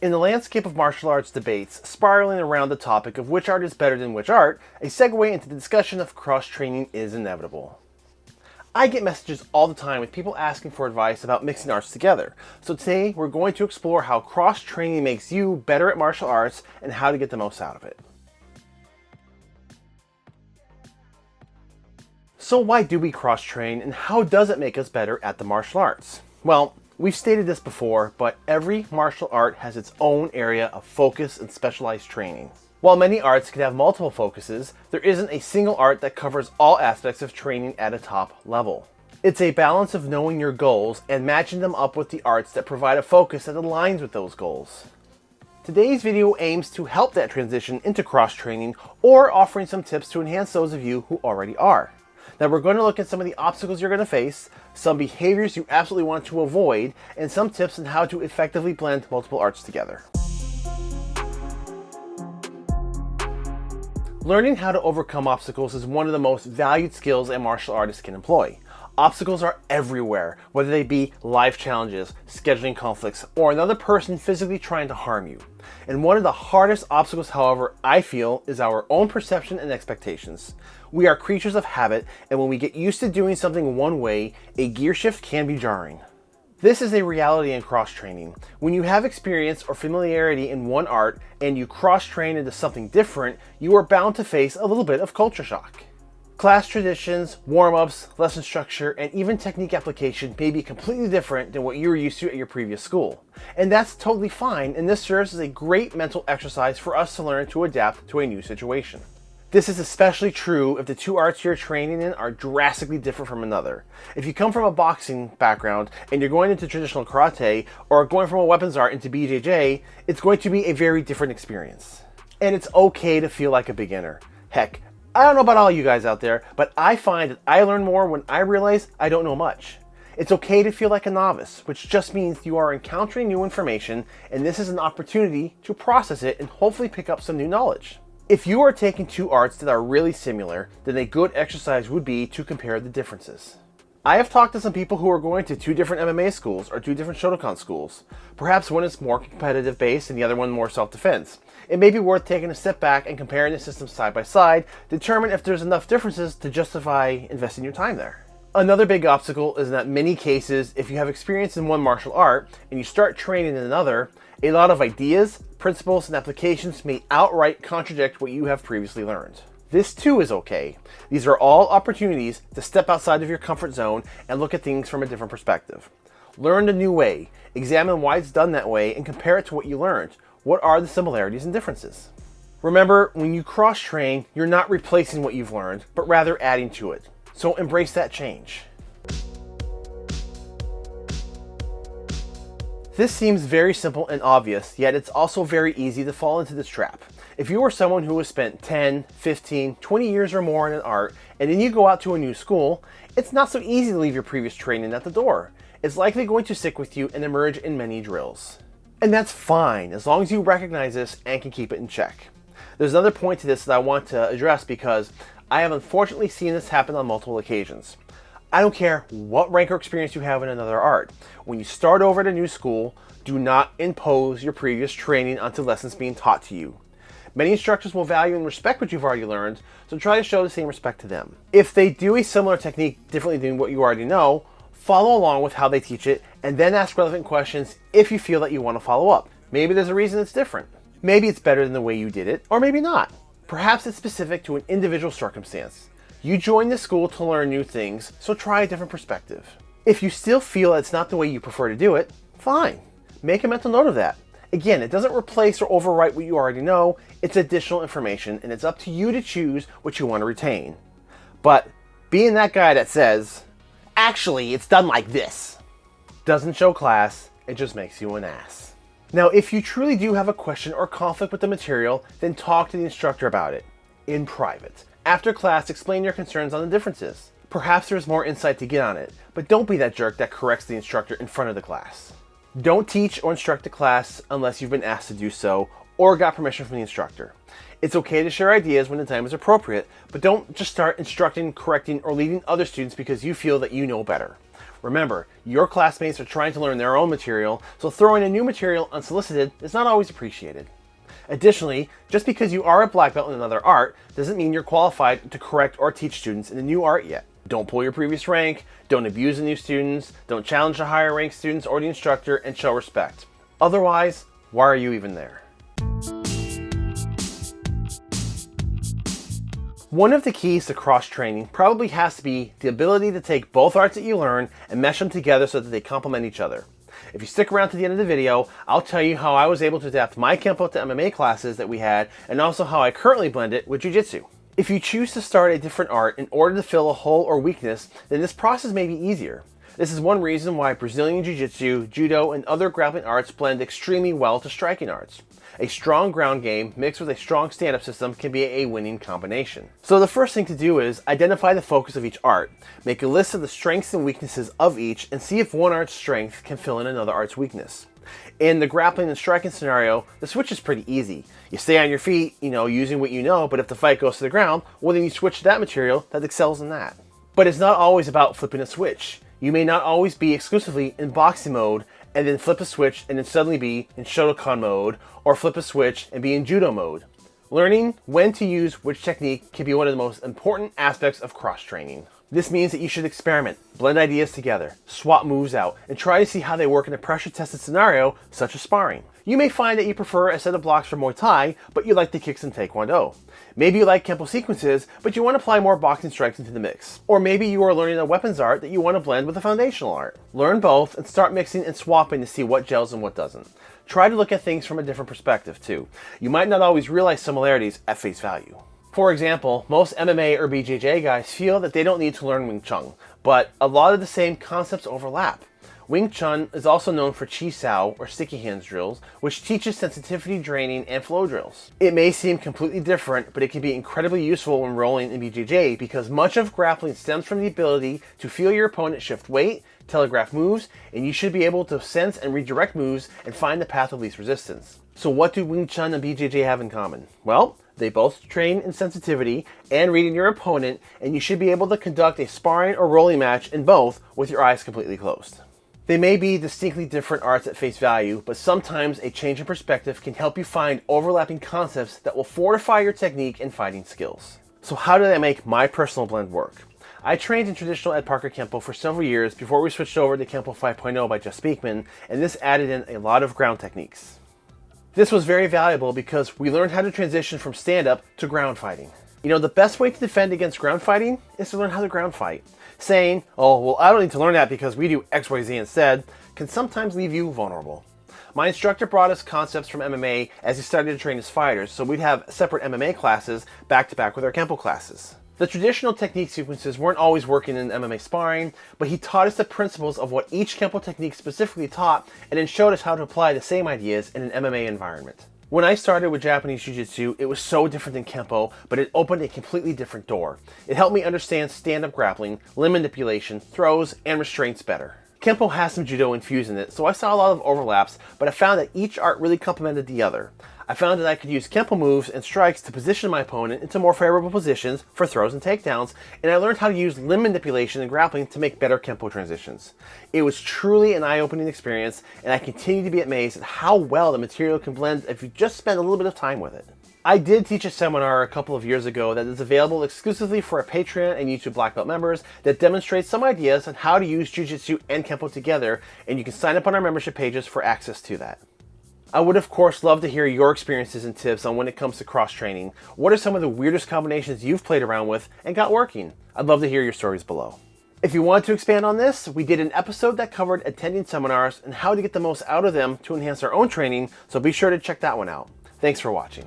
In the landscape of martial arts debates spiraling around the topic of which art is better than which art, a segue into the discussion of cross-training is inevitable. I get messages all the time with people asking for advice about mixing arts together. So today we're going to explore how cross-training makes you better at martial arts and how to get the most out of it. So why do we cross-train and how does it make us better at the martial arts? Well, we've stated this before, but every martial art has its own area of focus and specialized training. While many arts can have multiple focuses, there isn't a single art that covers all aspects of training at a top level. It's a balance of knowing your goals and matching them up with the arts that provide a focus that aligns with those goals. Today's video aims to help that transition into cross-training or offering some tips to enhance those of you who already are. Now we're going to look at some of the obstacles you're going to face, some behaviors you absolutely want to avoid, and some tips on how to effectively blend multiple arts together. Learning how to overcome obstacles is one of the most valued skills a martial artist can employ. Obstacles are everywhere, whether they be life challenges, scheduling conflicts, or another person physically trying to harm you. And one of the hardest obstacles, however, I feel, is our own perception and expectations. We are creatures of habit, and when we get used to doing something one way, a gear shift can be jarring. This is a reality in cross-training. When you have experience or familiarity in one art and you cross-train into something different, you are bound to face a little bit of culture shock. Class traditions, warm-ups, lesson structure, and even technique application may be completely different than what you were used to at your previous school. And that's totally fine, and this serves as a great mental exercise for us to learn to adapt to a new situation. This is especially true if the two arts you're training in are drastically different from another. If you come from a boxing background and you're going into traditional karate or going from a weapons art into BJJ, it's going to be a very different experience. And it's okay to feel like a beginner. Heck, I don't know about all you guys out there, but I find that I learn more when I realize I don't know much. It's okay to feel like a novice, which just means you are encountering new information and this is an opportunity to process it and hopefully pick up some new knowledge. If you are taking two arts that are really similar, then a good exercise would be to compare the differences. I have talked to some people who are going to two different MMA schools or two different Shotokan schools. Perhaps one is more competitive based and the other one more self-defense it may be worth taking a step back and comparing the systems side by side, determine if there's enough differences to justify investing your time there. Another big obstacle is that many cases, if you have experience in one martial art and you start training in another, a lot of ideas, principles, and applications may outright contradict what you have previously learned. This too is okay. These are all opportunities to step outside of your comfort zone and look at things from a different perspective. Learn a new way, examine why it's done that way, and compare it to what you learned, what are the similarities and differences? Remember, when you cross-train, you're not replacing what you've learned, but rather adding to it. So embrace that change. This seems very simple and obvious, yet it's also very easy to fall into this trap. If you are someone who has spent 10, 15, 20 years or more in an art, and then you go out to a new school, it's not so easy to leave your previous training at the door. It's likely going to stick with you and emerge in many drills. And that's fine, as long as you recognize this and can keep it in check. There's another point to this that I want to address because I have unfortunately seen this happen on multiple occasions. I don't care what rank or experience you have in another art. When you start over at a new school, do not impose your previous training onto lessons being taught to you. Many instructors will value and respect what you've already learned, so try to show the same respect to them. If they do a similar technique differently than what you already know, follow along with how they teach it, and then ask relevant questions if you feel that you want to follow up. Maybe there's a reason it's different. Maybe it's better than the way you did it, or maybe not. Perhaps it's specific to an individual circumstance. You joined the school to learn new things, so try a different perspective. If you still feel it's not the way you prefer to do it, fine. Make a mental note of that. Again, it doesn't replace or overwrite what you already know, it's additional information, and it's up to you to choose what you want to retain. But being that guy that says, Actually, it's done like this. Doesn't show class, it just makes you an ass. Now, if you truly do have a question or conflict with the material, then talk to the instructor about it, in private. After class, explain your concerns on the differences. Perhaps there's more insight to get on it, but don't be that jerk that corrects the instructor in front of the class. Don't teach or instruct the class unless you've been asked to do so or got permission from the instructor. It's okay to share ideas when the time is appropriate, but don't just start instructing, correcting, or leading other students because you feel that you know better. Remember, your classmates are trying to learn their own material, so throwing a new material unsolicited is not always appreciated. Additionally, just because you are a black belt in another art doesn't mean you're qualified to correct or teach students in a new art yet. Don't pull your previous rank, don't abuse the new students, don't challenge the higher ranked students or the instructor, and show respect. Otherwise, why are you even there? One of the keys to cross-training probably has to be the ability to take both arts that you learn and mesh them together so that they complement each other. If you stick around to the end of the video, I'll tell you how I was able to adapt my Kempo to MMA classes that we had and also how I currently blend it with Jiu-Jitsu. If you choose to start a different art in order to fill a hole or weakness, then this process may be easier. This is one reason why Brazilian Jiu-Jitsu, Judo, and other grappling arts blend extremely well to striking arts. A strong ground game mixed with a strong stand-up system can be a winning combination. So the first thing to do is identify the focus of each art, make a list of the strengths and weaknesses of each, and see if one art's strength can fill in another art's weakness. In the grappling and striking scenario, the switch is pretty easy. You stay on your feet, you know, using what you know, but if the fight goes to the ground, well then you switch to that material that excels in that. But it's not always about flipping a switch. You may not always be exclusively in boxing mode and then flip a switch and then suddenly be in Shotokan mode or flip a switch and be in Judo mode. Learning when to use which technique can be one of the most important aspects of cross-training. This means that you should experiment, blend ideas together, swap moves out, and try to see how they work in a pressure-tested scenario such as sparring. You may find that you prefer a set of blocks for Muay Thai, but you like the kicks in Taekwondo. Maybe you like Kempo sequences, but you want to apply more boxing strikes into the mix. Or maybe you are learning a weapons art that you want to blend with a foundational art. Learn both and start mixing and swapping to see what gels and what doesn't. Try to look at things from a different perspective too. You might not always realize similarities at face value. For example, most MMA or BJJ guys feel that they don't need to learn Wing Chun, but a lot of the same concepts overlap. Wing Chun is also known for Chi Sao, or sticky hands drills, which teaches sensitivity draining and flow drills. It may seem completely different, but it can be incredibly useful when rolling in BJJ because much of grappling stems from the ability to feel your opponent shift weight, telegraph moves, and you should be able to sense and redirect moves and find the path of least resistance. So what do Wing Chun and BJJ have in common? Well, they both train in sensitivity and reading your opponent, and you should be able to conduct a sparring or rolling match in both with your eyes completely closed. They may be distinctly different arts at face value, but sometimes a change in perspective can help you find overlapping concepts that will fortify your technique and fighting skills. So how did I make my personal blend work? I trained in traditional Ed Parker Kempo for several years before we switched over to Kempo 5.0 by Jeff Speakman, and this added in a lot of ground techniques. This was very valuable because we learned how to transition from stand-up to ground fighting. You know, the best way to defend against ground fighting is to learn how to ground fight. Saying, oh, well, I don't need to learn that because we do XYZ instead, can sometimes leave you vulnerable. My instructor brought us concepts from MMA as he started to train his fighters, so we'd have separate MMA classes back to back with our Kempo classes. The traditional technique sequences weren't always working in MMA sparring, but he taught us the principles of what each Kempo technique specifically taught and then showed us how to apply the same ideas in an MMA environment. When I started with Japanese Jiu-Jitsu, it was so different than Kempo, but it opened a completely different door. It helped me understand stand-up grappling, limb manipulation, throws, and restraints better. Kempo has some Judo infused in it, so I saw a lot of overlaps, but I found that each art really complemented the other. I found that I could use Kempo moves and strikes to position my opponent into more favorable positions for throws and takedowns, and I learned how to use limb manipulation and grappling to make better Kempo transitions. It was truly an eye-opening experience, and I continue to be amazed at how well the material can blend if you just spend a little bit of time with it. I did teach a seminar a couple of years ago that is available exclusively for our Patreon and YouTube Black Belt members that demonstrates some ideas on how to use Jiu-Jitsu and Kempo together, and you can sign up on our membership pages for access to that. I would of course love to hear your experiences and tips on when it comes to cross-training. What are some of the weirdest combinations you've played around with and got working? I'd love to hear your stories below. If you want to expand on this, we did an episode that covered attending seminars and how to get the most out of them to enhance our own training, so be sure to check that one out. Thanks for watching.